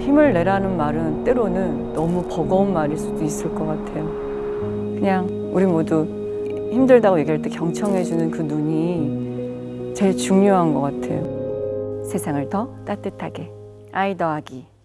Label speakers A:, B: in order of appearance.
A: 힘을 내라는 말은 때로는 너무 버거운 말일 수도 있을 것 같아요. 그냥 우리 모두 힘들다고 얘기할 때 경청해주는 그 눈이 제일 중요한 것 같아요. 세상을 더 따뜻하게. 아이 더하기